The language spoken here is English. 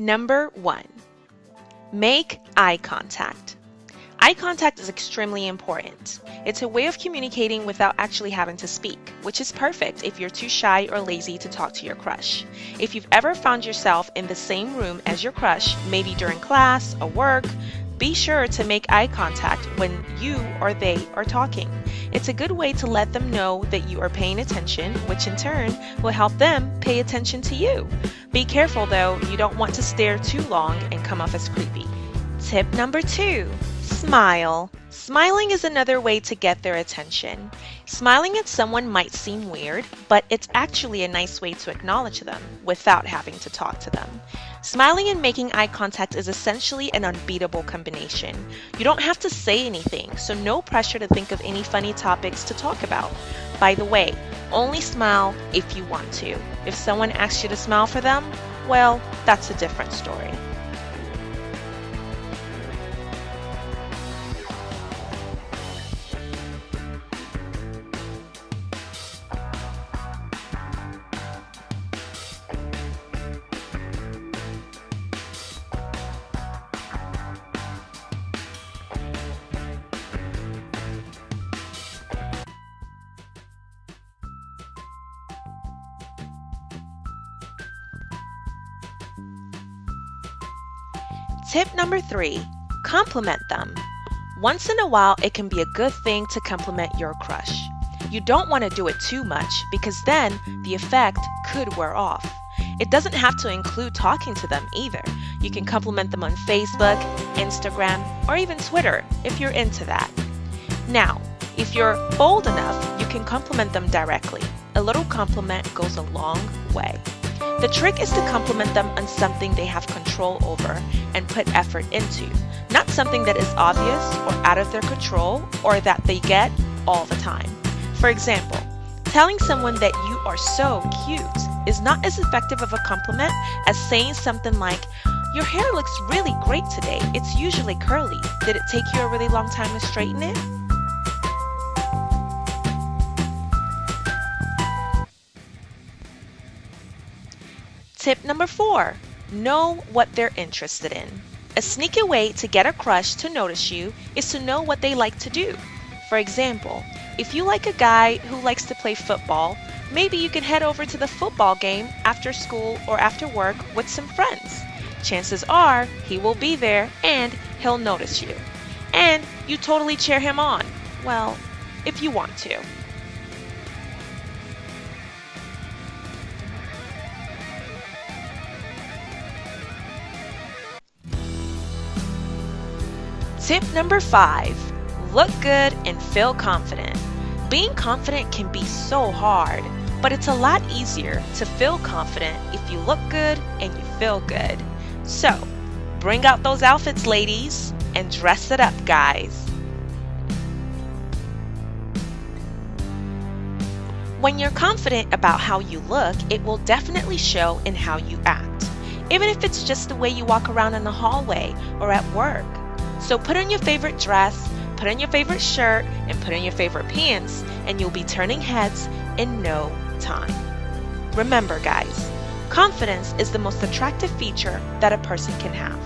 Number one, make eye contact. Eye contact is extremely important. It's a way of communicating without actually having to speak, which is perfect if you're too shy or lazy to talk to your crush. If you've ever found yourself in the same room as your crush, maybe during class or work, be sure to make eye contact when you or they are talking. It's a good way to let them know that you are paying attention, which in turn will help them pay attention to you. Be careful though, you don't want to stare too long and come off as creepy. Tip number two smile. Smiling is another way to get their attention. Smiling at someone might seem weird, but it's actually a nice way to acknowledge them without having to talk to them. Smiling and making eye contact is essentially an unbeatable combination. You don't have to say anything, so no pressure to think of any funny topics to talk about. By the way, only smile if you want to. If someone asks you to smile for them, well, that's a different story. Tip number three compliment them. Once in a while, it can be a good thing to compliment your crush. You don't want to do it too much because then the effect could wear off. It doesn't have to include talking to them either. You can compliment them on Facebook, Instagram, or even Twitter if you're into that. Now, if you're bold enough, you can compliment them directly. A little compliment goes a long way. The trick is to compliment them on something they have control over and put effort into, not something that is obvious or out of their control or that they get all the time. For example, telling someone that you are so cute is not as effective of a compliment as saying something like, Your hair looks really great today. It's usually curly. Did it take you a really long time to straighten it? Tip number four know what they're interested in. A sneaky way to get a crush to notice you is to know what they like to do. For example, if you like a guy who likes to play football, maybe you can head over to the football game after school or after work with some friends. Chances are he will be there and he'll notice you. And you totally cheer him on. Well, if you want to. Tip number five look good and feel confident. Being confident can be so hard, but it's a lot easier to feel confident if you look good and you feel good. So, bring out those outfits, ladies, and dress it up, guys. When you're confident about how you look, it will definitely show in how you act, even if it's just the way you walk around in the hallway or at work. So put on your favorite dress, put on your favorite shirt, and put on your favorite pants, and you'll be turning heads in no time. Remember, guys, confidence is the most attractive feature that a person can have.